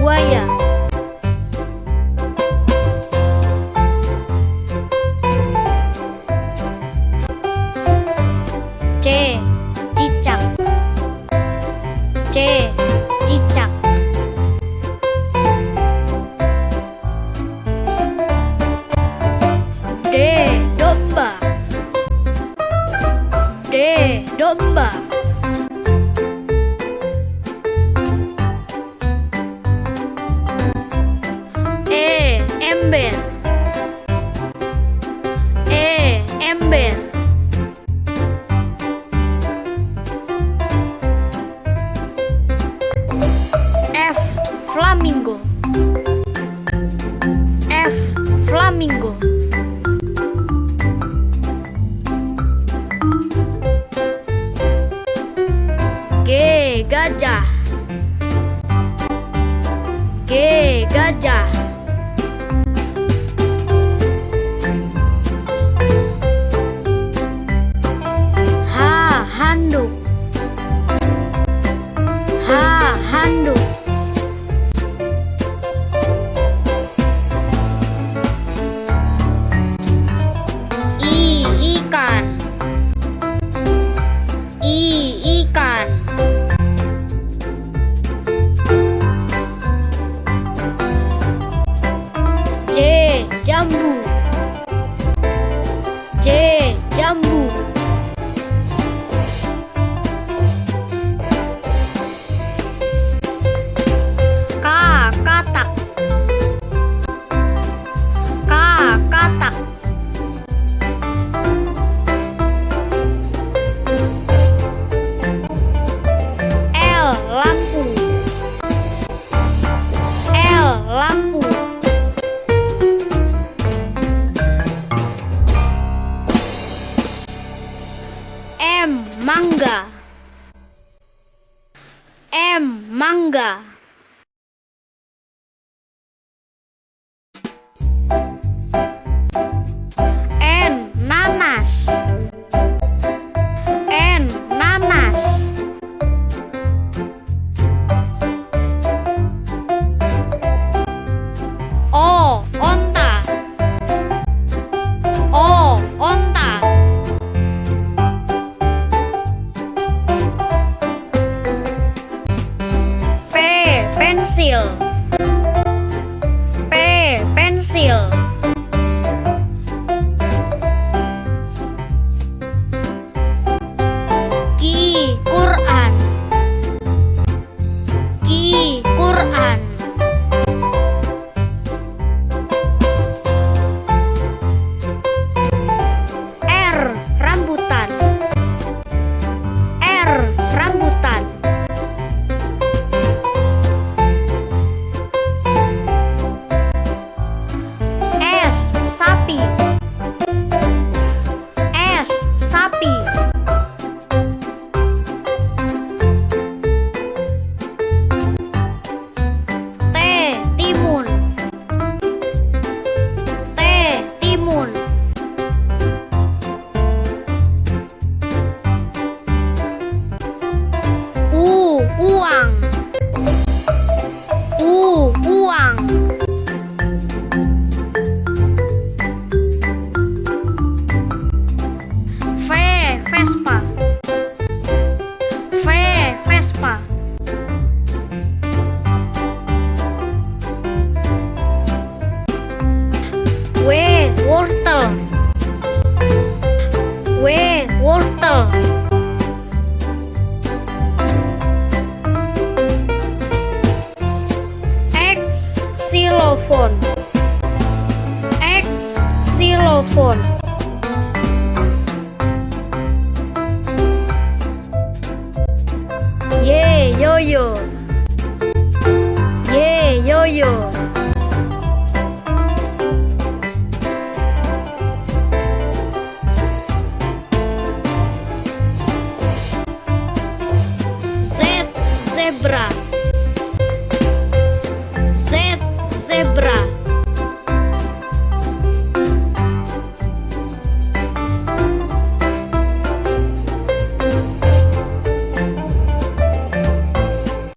buaya flamingo. F flamingo. G gajah. G gajah. H handuk. H handuk manga. M. Manga. pencil. Sapi Vespa. W wortel. W wortel. X xylophone X xylophone Йо-йо. Е, йо-йо. Зебра.